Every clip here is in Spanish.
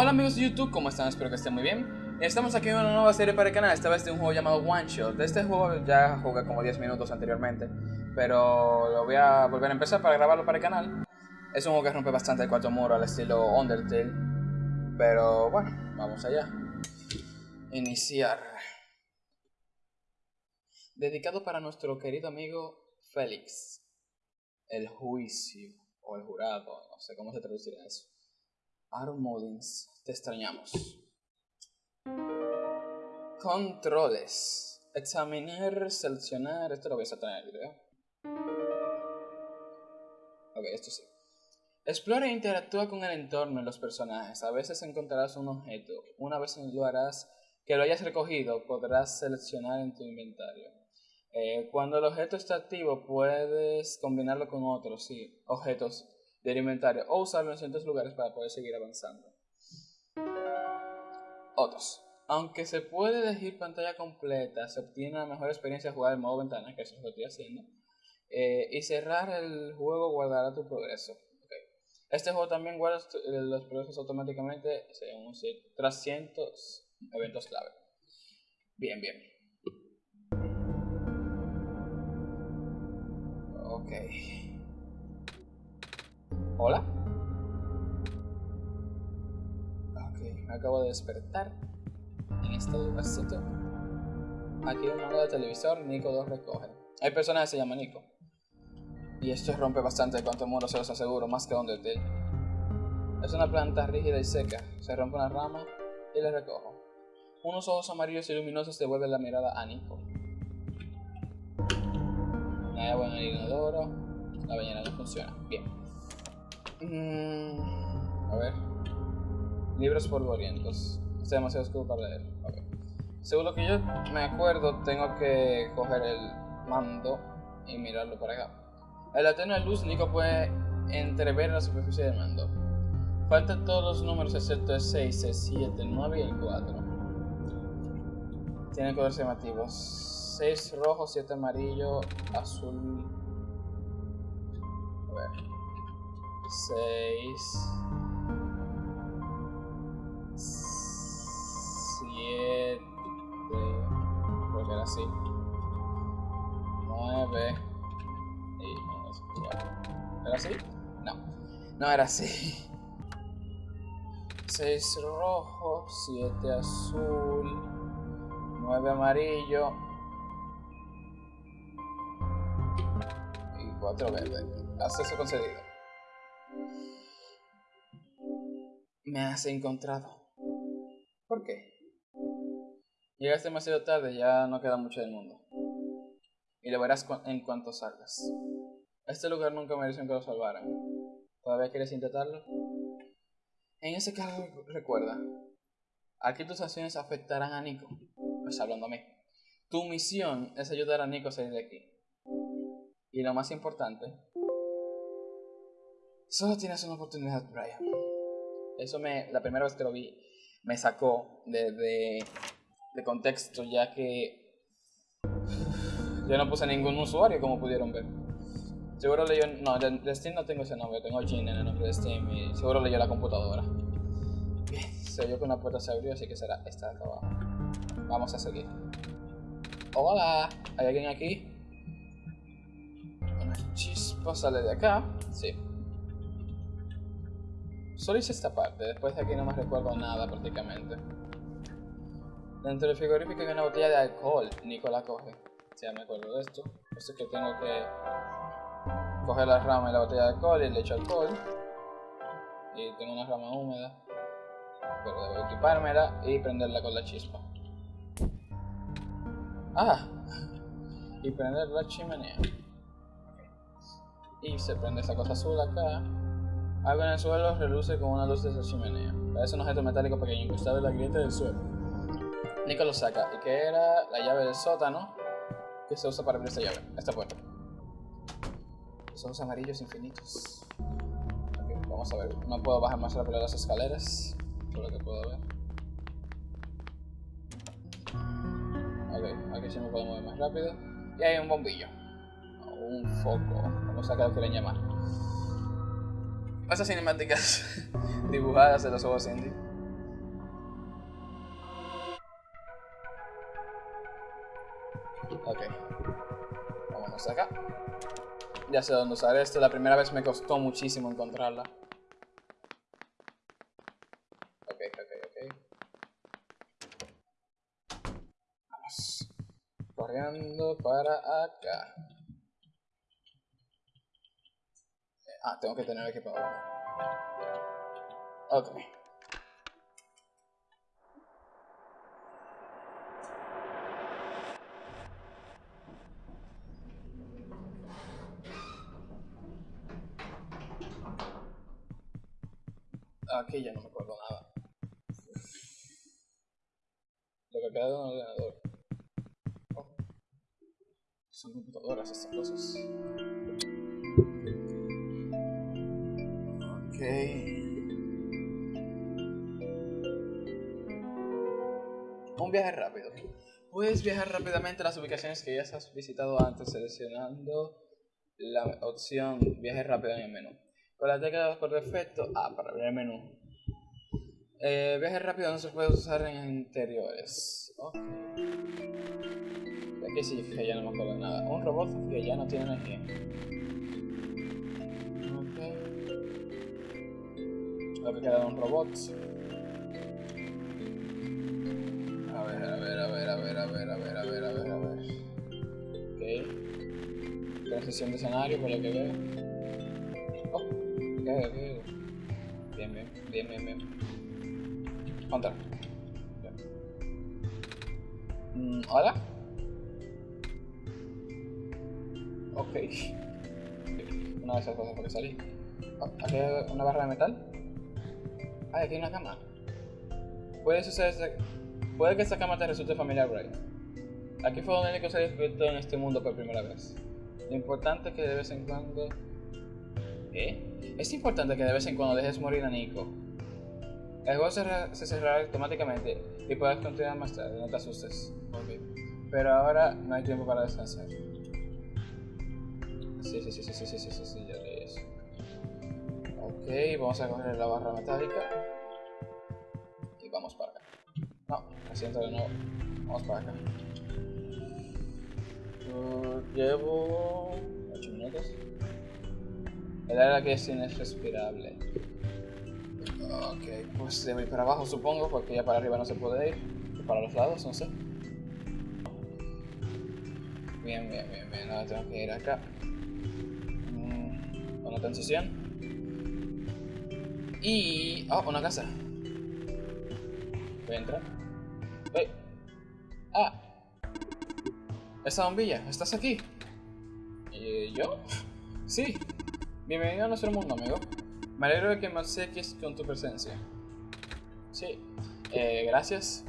Hola amigos de YouTube, ¿cómo están? Espero que estén muy bien. Estamos aquí en una nueva serie para el canal, esta vez de un juego llamado One Shot. De este juego ya jugué como 10 minutos anteriormente, pero lo voy a volver a empezar para grabarlo para el canal. Es un juego que rompe bastante el cuarto muro al estilo Undertale, pero bueno, vamos allá. Iniciar. Dedicado para nuestro querido amigo Félix. El juicio, o el jurado, no sé cómo se traducirá eso. Aaron Mullins, te extrañamos. Controles. Examinar, seleccionar. Esto lo voy a en el video. Ok, esto sí. Explora e interactúa con el entorno y los personajes. A veces encontrarás un objeto. Una vez lo harás que lo hayas recogido, podrás seleccionar en tu inventario. Eh, cuando el objeto está activo, puedes combinarlo con otros sí, objetos del inventario o usarlo en ciertos lugares para poder seguir avanzando. Otros. Aunque se puede elegir pantalla completa, se obtiene una mejor experiencia de jugar en modo ventana, que es lo que estoy haciendo. Eh, y cerrar el juego guardará tu progreso. Este juego también guarda eh, los progresos automáticamente según tras cientos eventos clave. Bien, bien. Ok. Hola. Ok, me acabo de despertar en este lugarcito. Aquí un mando de televisor, Nico 2 recoge. Hay personas que se llaman Nico. Y esto rompe bastante cuanto muro se los aseguro, más que Undertale. Es una planta rígida y seca. Se rompe una rama y la recojo. Unos ojos amarillos y luminosos devuelven la mirada a Nico. Hay agua en el inodoro. La bañera no funciona. Bien. Mm, a ver. Libros polvorientos. Está demasiado oscuro para leer. Según lo que yo me acuerdo, tengo que coger el mando y mirarlo para acá. En la tenue luz, Nico puede entrever la superficie del mando. Faltan todos los números excepto el 6, el 7, el 9 y el 4. Tiene colores llamativos. 6 rojo, 7 amarillo, azul. A ver. 6. 7. Creo que era así. 9. Y ¿Era así? No. No era así. 6 rojo, 7 azul, 9 amarillo y 4 verde. Acceso concedido. Me has encontrado. ¿Por qué? Llegaste demasiado tarde, ya no queda mucho del mundo. Y lo verás en cuanto salgas. Este lugar nunca mereció que lo salvaran. ¿Todavía quieres intentarlo? En ese caso, recuerda, aquí tus acciones afectarán a Nico. Pues hablando a mí. Tu misión es ayudar a Nico a salir de aquí. Y lo más importante, solo tienes una oportunidad, Brian. Eso me, la primera vez que lo vi, me sacó de, de, contexto, ya que yo no puse ningún usuario, como pudieron ver. Seguro leyó, no, de Steam no tengo ese nombre, tengo Gin en el nombre de Steam y seguro leyó la computadora. Bien, se oyó que una puerta se abrió, así que será esta de acá abajo. Vamos a seguir. Hola, ¿hay alguien aquí? Una chispa sale de acá, sí. Solo hice esta parte, después de aquí no me recuerdo nada prácticamente. Dentro del frigorífico hay una botella de alcohol, Nico la coge. Ya me acuerdo de esto. Esto es que tengo que coger la rama y la botella de alcohol y le echo alcohol. Y tengo una rama húmeda. Pero debo equipármela y prenderla con la chispa. ¡Ah! Y prender la chimenea. Y se prende esa cosa azul acá. Algo en el suelo reluce con una luz de esa chimenea. Parece un objeto metálico pequeño incrustado en la grieta del suelo. Nico lo saca. ¿Y que era? La llave del sótano. Que se usa para abrir esta llave, esta puerta. Los amarillos infinitos. Okay, vamos a ver. No puedo bajar más rápido las escaleras. Por lo que puedo ver. Ok, aquí sí me puedo mover más rápido. Y hay un bombillo. un foco. Como sea que lo quieren llamar. Esas cinemáticas dibujadas de los ojos indie. Ok. Vámonos acá. Ya sé dónde usar esto. La primera vez me costó muchísimo encontrarla. Ok, ok, ok. Vamos. Corriendo para acá. Ah, tengo que tener equipado. Ok. Aquí ya no me acuerdo nada. Lo que queda de un ordenador. Oh. Son computadoras estas cosas. Un viaje rápido. Puedes viajar rápidamente a las ubicaciones que ya has visitado antes seleccionando la opción viaje rápido en el menú. Con la tecla por defecto A para abrir el menú. Eh, viaje rápido no se puede usar en interiores. Ok. Aquí sí que ya no me acuerdo nada. Un robot que ya no tiene energía. Ok. Lo que queda de un robot. De escenario por lo que veo. Oh, ok, ok. Bien, bien, bien, bien, bien. Contra. Mm, ¿Hola? Ok. Una de esas cosas por que salí. Oh, ¿Aquí hay una barra de metal? Ah, aquí hay una cama. Puede, suceder, puede que esta cama te resulte familiar, Bray. Aquí fue donde Nico se despertó en este mundo por primera vez. Lo importante es que de vez en cuando... ¿Qué? Es importante que de vez en cuando dejes morir a Nico. El juego se, cerrará automáticamente y puedes continuar más tarde, no te asustes. Pero ahora no hay tiempo para descansar. Sí, sí, sí, sí, sí, sí, sí, sí, sí, ya leí eso. Ok, vamos a coger la barra metálica. Y vamos para acá. No, me siento de nuevo. Vamos para acá. Llevo 8 minutos. El aire aquí es irrespirable. Ok, pues debo ir para abajo supongo, porque ya para arriba no se puede ir. Para los lados, no sé. Bien, bien, bien, bien. Ahora tengo que ir acá. Mm, la transición. Y... Oh, una casa. Voy a entrar. Esa bombilla, ¿estás aquí? ¿Y yo? Sí. Bienvenido a nuestro mundo, amigo. Me alegro de que me obsequies con tu presencia. Sí. Eh, gracias.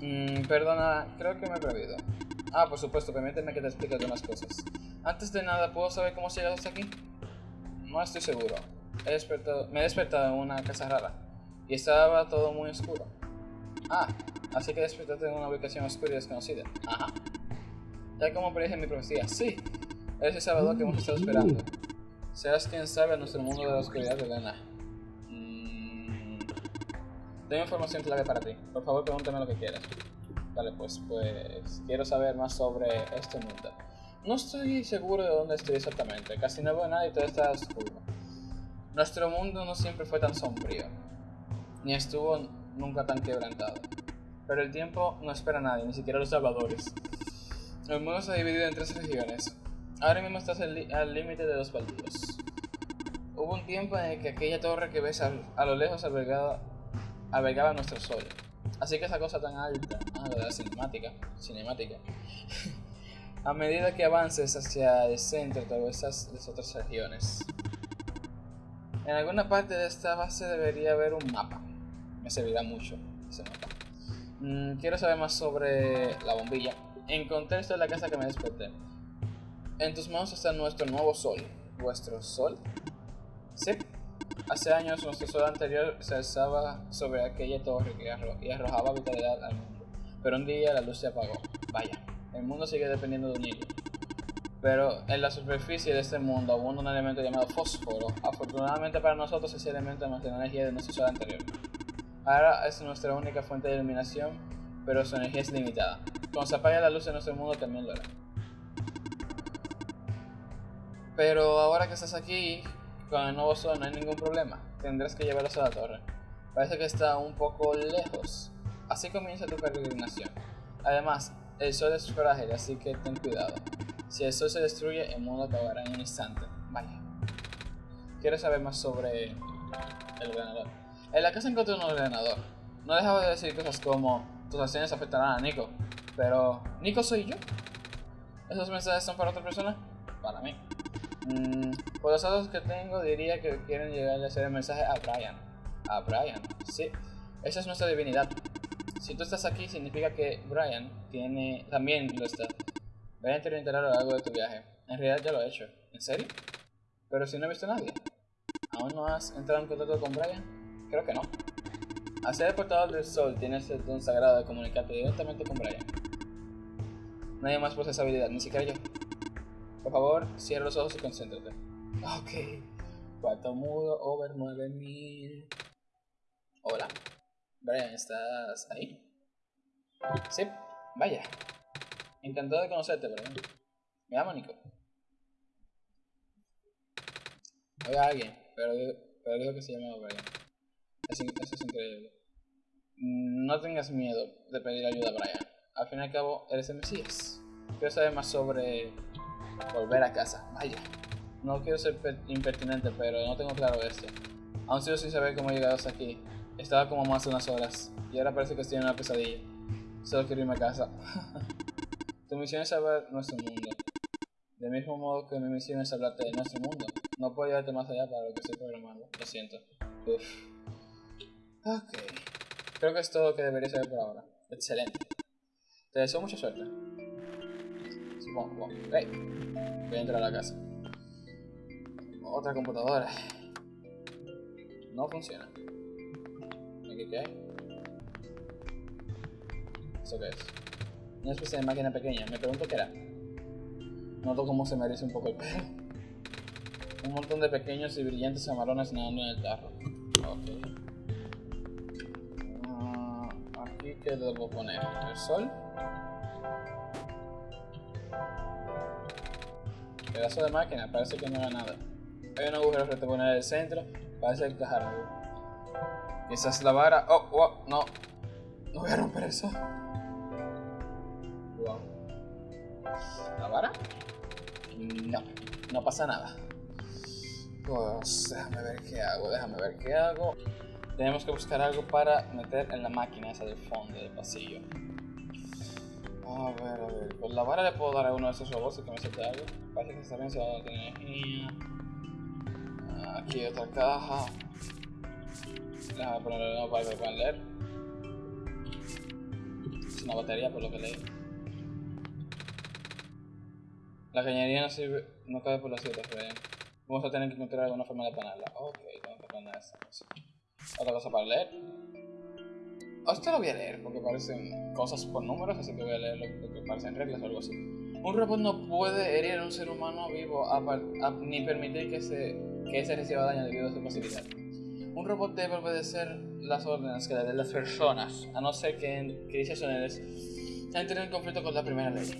Mm, perdona, creo que me he perdido. Ah, por supuesto, permíteme que te explique algunas cosas. Antes de nada, ¿puedo saber cómo has llegado hasta aquí? No estoy seguro. He despertado, me he despertado en una casa rara. Y estaba todo muy oscuro. Ah, así que despertaste en una ubicación oscura y desconocida. Ajá. Tal como predije mi profecía. Sí. Eres el salvador que hemos estado esperando. Serás quien sabe a nuestro mundo de la oscuridad de Lena. Mm, tengo información clave para ti. Por favor, pregúntame lo que quieras. Vale, pues, pues quiero saber más sobre este mundo. No estoy seguro de dónde estoy exactamente. Casi no veo nada y todo está oscuro. Nuestro mundo no siempre fue tan sombrío. Ni estuvo nunca tan quebrantado. Pero el tiempo no espera a nadie, ni siquiera a los salvadores. El mundo se ha dividido en tres regiones. Ahora mismo estás al límite de los baldíos. Hubo un tiempo en el que aquella torre que ves a, lo lejos albergaba, albergaba nuestro sol. Así que esa cosa tan alta, ah, la cinemática, cinemática. a medida que avances hacia el centro, te esas las otras regiones. En alguna parte de esta base debería haber un mapa. Me servirá mucho ese mapa. Mm, quiero saber más sobre la bombilla. Encontré esto en la casa que me desperté. En tus manos está nuestro nuevo sol. ¿Vuestro sol? Sí. Hace años nuestro sol anterior se alzaba sobre aquella torre que arrojaba vitalidad al mundo. Pero un día la luz se apagó. Vaya, el mundo sigue dependiendo de un hilo. Pero en la superficie de este mundo abunda un elemento llamado fósforo. Afortunadamente para nosotros ese elemento almacena energía de nuestro sol anterior. Ahora es nuestra única fuente de iluminación pero su energía es limitada. Cuando se apague la luz en nuestro mundo también lo hará. Pero ahora que estás aquí, con el nuevo sol no hay ningún problema. Tendrás que llevarlos a la torre. Parece que está un poco lejos. Así comienza tu peregrinación. Además, el sol es frágil, así que ten cuidado. Si el sol se destruye, el mundo acabará en un instante. Vaya. Quiero saber más sobre el ordenador. En la casa encontré un ordenador. No dejaba de decir cosas como tus acciones afectarán a Nico. Pero, ¿Nico soy yo? ¿Esos mensajes son para otra persona? Para mí. Mm, por los datos que tengo, diría que quieren llegar a hacer el mensaje a Brian. A Brian, sí. Esa es nuestra divinidad. Si tú estás aquí, significa que Brian tiene también lo está. Brian te orientará a lo largo de tu viaje. En realidad ya lo he hecho. ¿En serio? Pero si no he visto a nadie. ¿Aún no has entrado en contacto con Brian? Creo que no. Hacer el portador del sol tienes el don sagrado de comunicarte directamente con Brian. Nadie más posee esa habilidad, ni siquiera yo. Por favor, cierra los ojos y concéntrate. Ok. Cuarto mudo, over 9000. Hola. Brian, ¿estás ahí? Sí, vaya. Encantado de conocerte, Brian. Me llamo Nico. Oiga alguien, pero, pero digo que se llama Brian. Eso, es increíble. No tengas miedo de pedir ayuda a Brian. Al fin y al cabo, eres el Mesías. Quiero saber más sobre volver a casa. Vaya. No quiero ser impertinente, pero no tengo claro esto. Aún sigo sin saber cómo he llegado hasta aquí. Estaba como más de unas horas, y ahora parece que estoy en una pesadilla. Solo quiero irme a casa. tu misión es salvar nuestro mundo. Del mismo modo que mi misión es hablarte de nuestro mundo. No puedo llevarte más allá para lo que estoy programando. Lo siento. Uf. Ok. Creo que es todo lo que debería saber por ahora. Excelente. Te deseo mucha suerte. Supongo. Hey. Voy a entrar a la casa. Otra computadora. No funciona. ¿Aquí qué hay? ¿Eso qué es? Una especie de máquina pequeña. Me pregunto qué era. Noto cómo se merece un poco el pelo. Un montón de pequeños y brillantes amarones nadando en el tarro. Ok. Aquí qué debo poner. ¿El sol? Pedazo de máquina, parece que no era nada. Hay un agujero pone en el centro, parece encajar algo. Quizás la vara. Oh, oh, no. No voy a romper eso. Wow. ¿La vara? No, no pasa nada. Pues déjame ver qué hago, déjame ver qué hago. Tenemos que buscar algo para meter en la máquina esa del fondo del pasillo. A ver, a ver. Pues la vara le puedo dar a uno de esos robots que me salte algo. Parece que está bien se va a dar energía. Aquí otra caja. Déjame ponerle nuevo para que puedan leer. Es una batería por lo que leí. La cañería no sirve, no cabe por las ciertas, vamos a tener que encontrar alguna forma de ponerla. Ok, tengo que poner esta cosa. Otra cosa para leer. Esto lo voy a leer porque parecen cosas por números, así que voy a leerlo porque parecen reglas o algo así. Un robot no puede herir a un ser humano vivo ni permitir que, se, que ese reciba daño debido a su pasividad. Un robot debe obedecer las órdenes que le den las personas, a no ser que en crisis entren en conflicto con la primera ley.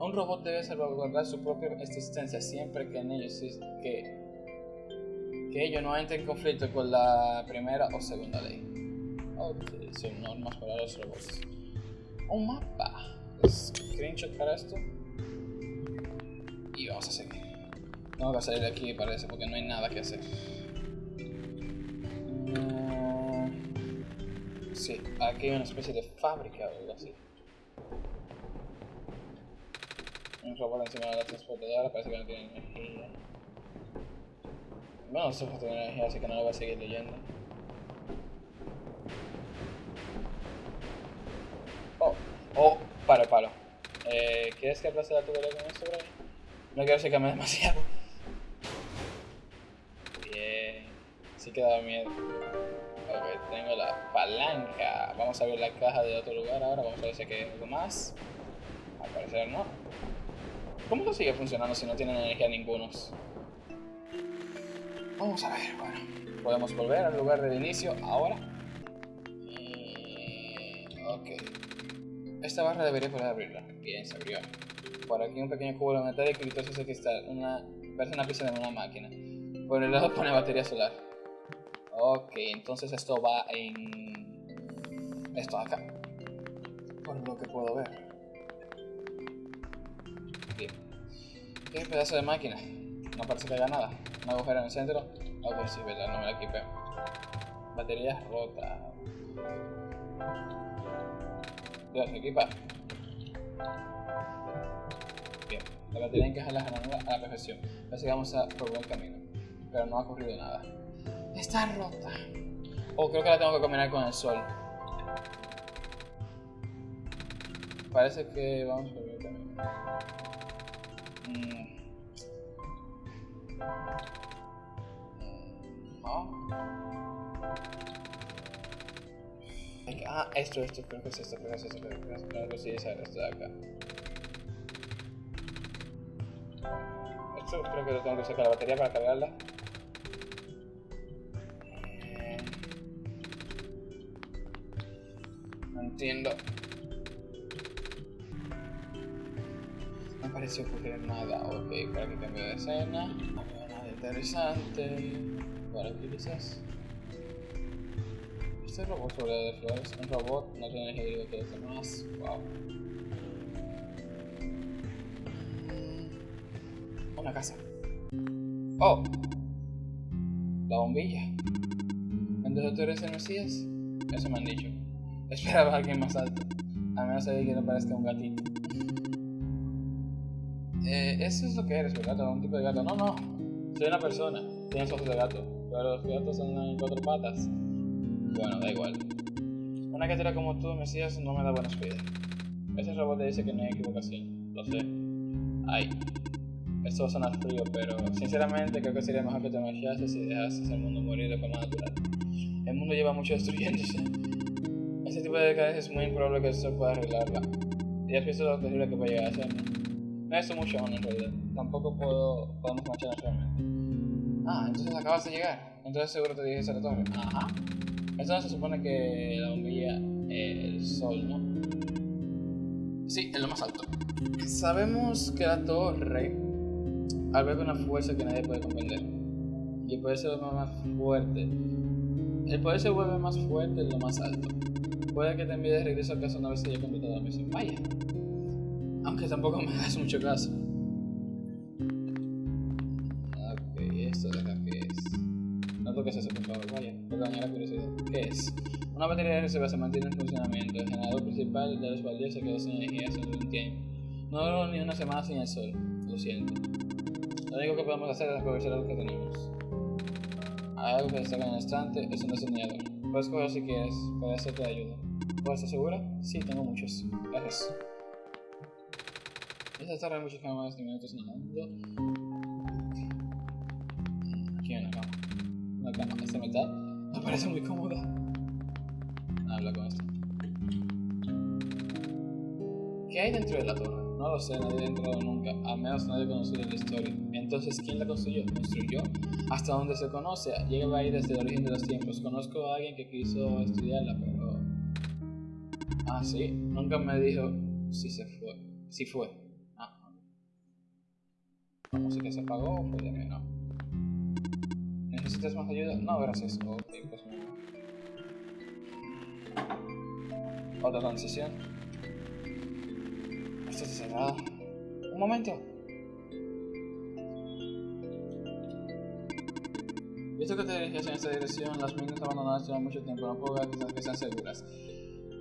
Un robot debe salvaguardar su propia existencia siempre que en ellos que, que ello no entre en conflicto con la primera o segunda ley. Ok, son normas para los robots. Un mapa. Screenshot para esto. Y vamos a seguir. Tengo que salir de aquí parece porque no hay nada que hacer. No... Sí, aquí hay una especie de fábrica o algo así. Un robot encima de la transportadora, parece que no tiene energía. Bueno, no tiene energía, así que no lo voy a seguir leyendo. Oh, oh, paro, paro. Eh, ¿Quieres que aplace la tubería con esto, Brian? No quiero que cambie demasiado. Bien. Sí que da miedo. Ok, tengo la palanca. Vamos a ver la caja de otro lugar ahora. Vamos a ver si hay algo más. Al parecer no. ¿Cómo lo sigue funcionando si no tienen energía ninguno? Vamos a ver, bueno. Podemos volver al lugar del inicio ahora. Y... Ok. Esta barra debería poder abrirla. Bien, se abrió. Por aquí un pequeño cubo metálico y todo ese cristal. Una, parece una pieza de una máquina. Por el lado pone batería solar. Ok, entonces esto va en... Esto acá. Por lo que puedo ver. Bien. ¿Qué pedazo de máquina? No parece que haya nada. Un agujero en el centro. Algo sí, ¿verdad? No me la equipé. Batería rota. Dios, equipa. Bien, la batería encaja en la granada a la perfección. Así que vamos a por buen camino. Pero no ha ocurrido nada. Está rota. Oh, creo que la tengo que combinar con el sol. Parece que vamos por buen camino. Mm. Ah, esto, esto, creo que es esto, creo que es esto, creo que es esto, creo que sí es esto de acá. Esto creo que lo tengo que sacar la batería para cargarla. No parece ocurrir nada. Ok, para que cambie de escena. No veo nada interesante. Por aquí. Este robot sobre de flores, un robot no tiene energía que los demás. Wow. Una casa. Oh, la bombilla. Entonces tú eres el Mesías. Eso me han dicho. Esperaba a alguien más alto. A menos alguien que no parezca un gatito. Eh, eso es lo que eres, ¿verdad? Un tipo de gato. No, no. Soy una persona. Tienes ojos de gato. Pero los gatos son cuatro patas. Bueno, da igual. Una criatura como tú, Mesías, no me da buena espíritu. Ese robot te dice que no hay equivocación. Lo sé. Ay. Esto va a sonar frío, pero sinceramente creo que sería mejor que te marchases y dejases el mundo morir de forma natural. El mundo lleva mucho destruyéndose. Ese tipo de decadencia es muy improbable que se pueda arreglarla. Y has visto lo terrible que puede llegar a ser. No visto mucho aún en realidad. Tampoco puedo, podemos marcharnos realmente. Ah, entonces acabas de llegar. Entonces seguro te dije a la torre. Ajá. Eso no se supone que la bombilla el sol, ¿no? Sí, es lo más alto. Sabemos que la torre alberga una fuerza que nadie puede comprender. Y el poder se vuelve más fuerte. El poder se vuelve más fuerte en lo más alto. Puede que te envíe de regreso a casa una vez que haya completado la misión. Vaya. Aunque tampoco me hagas mucho caso. Ok, esto de acá que es. No toques eso, por favor, vaya. Perdón, la curiosidad. ¿Qué es? Una batería de reserva se mantiene en funcionamiento. El generador principal de los baldeos se quedó sin energía hace un tiempo. No duró ni una semana sin el sol. Lo siento. Lo único que podemos hacer es aprovechar lo que tenemos. Hay algo que destaca en el instante, es un destornillador. Puedes cogerlo si quieres, puede hacerte ayuda. ¿Puedes estar segura? Sí, tengo muchos. Gracias. Esta tarde hay muchas cámaras de minutos nadando. Aquí hay una cama. Una cama. Este metal me parece muy cómoda. Habla con esto. ¿Qué hay dentro de la torre? No lo sé, nadie ha entrado nunca, al menos nadie ha conocido la historia. Entonces, ¿quién la construyó? ¿Construyó? Hasta donde se conoce, llega ahí desde el origen de los tiempos. Conozco a alguien que quiso estudiarla, pero... Ah, sí, nunca me dijo si se fue. Si fue. Ah, ¿La música se apagó de mí? No. ¿Necesitas más ayuda? No, gracias. Ok, pues Otra transición. Esto está cerrado. Un momento. Visto que te dirigías en esta dirección, las minas abandonadas llevan mucho tiempo, no puedo ver que sean seguras.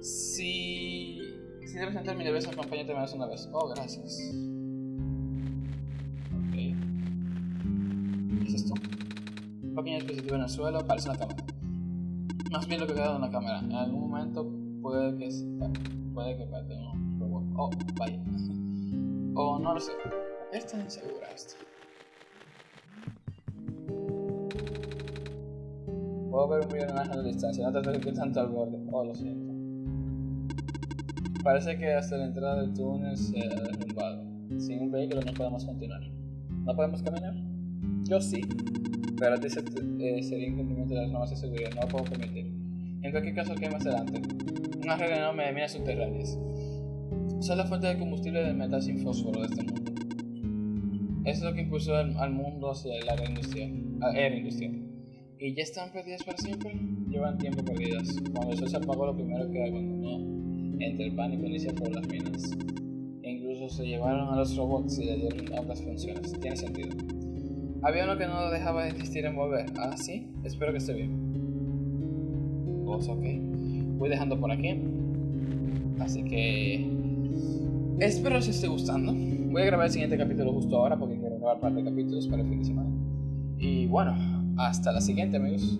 Si... Si debes entrar, mi debes acompañarte más una vez. Oh, gracias. Pequeño dispositivo en el suelo, parece una cámara. Más bien lo que queda de una cámara. En algún momento puede que puede que parte un robot. Oh, vaya. O no lo sé. Es tan insegura. Puedo ver un millón de a la distancia, no te acerques tanto al borde. Oh, lo siento. Parece que hasta la entrada del túnel se ha derrumbado. Sin un vehículo no podemos continuar. ¿No podemos caminar? Yo sí. Pero a ti se, eh, sería incumplimiento de las normas de seguridad, no lo puedo permitir. En cualquier caso, ¿qué más adelante? Una regla enorme de minas subterráneas. son la fuente de combustible del metal sin fósforo de este mundo. Eso es lo que impulsó al, mundo hacia industrial, era industrial. Y ya están perdidas para siempre. Llevan tiempo perdidas. Cuando el sol se apagó, lo primero que abandonó entre el pánico inicial por las minas. E incluso se llevaron a los robots y le dieron otras funciones. Tiene sentido. Había uno que no dejaba de insistir en volver. Ah, sí. Espero que esté bien. Pues ok. Voy dejando por aquí. Así que. Espero os esté gustando. Voy a grabar el siguiente capítulo justo ahora porque quiero grabar un par de capítulos para el fin de semana. Y bueno, hasta la siguiente, amigos.